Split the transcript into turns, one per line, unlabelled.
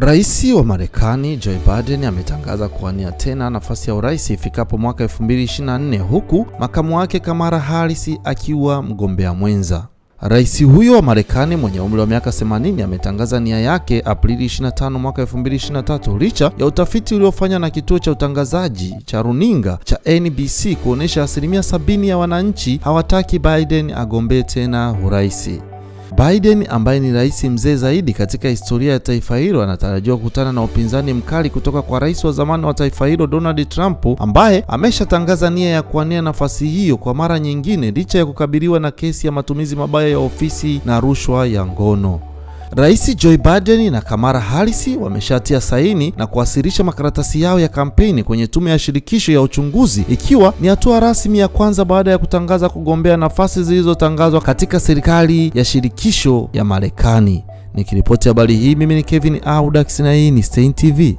Rais wa Marekani Joe Biden ametangaza kuwania tena nafasi ya urais ifikapo mwaka 2024 huku makamu wake Kamala Harris akiwa mgombea mwenza. Rais huyo wa Marekani mwenye umri wa miaka 80 ametangaza nia yake Aprili 25 mwaka 2023 licha ya utafiti uliofanywa na kituo cha utangazaji cha runinga cha NBC kuonyesha asilimia sabini ya wananchi hawataki Biden agombee tena urais. Biden ambaye ni rais mzee zaidi katika historia ya taifa hilo anatarajiwa kukutana na upinzani mkali kutoka kwa rais wa zamani wa taifa hilo Donald Trump ambaye ameshatangaza nia ya kuania nafasi hiyo kwa mara nyingine licha ya kukabiliwa na kesi ya matumizi mabaya ya ofisi na rushwa ya ngono. Rais Joe Biden na Kamala Harris wameshatia saini na kuwasilisha makaratasi yao ya kampeni kwenye tume ya shirikisho ya uchunguzi ikiwa ni hatua rasmi ya kwanza baada ya kutangaza kugombea nafasi zilizotangazwa katika serikali ya shirikisho ya Marekani. Nikiripoti habari hii mimi ni Kevin Audax na hii ni Stein TV.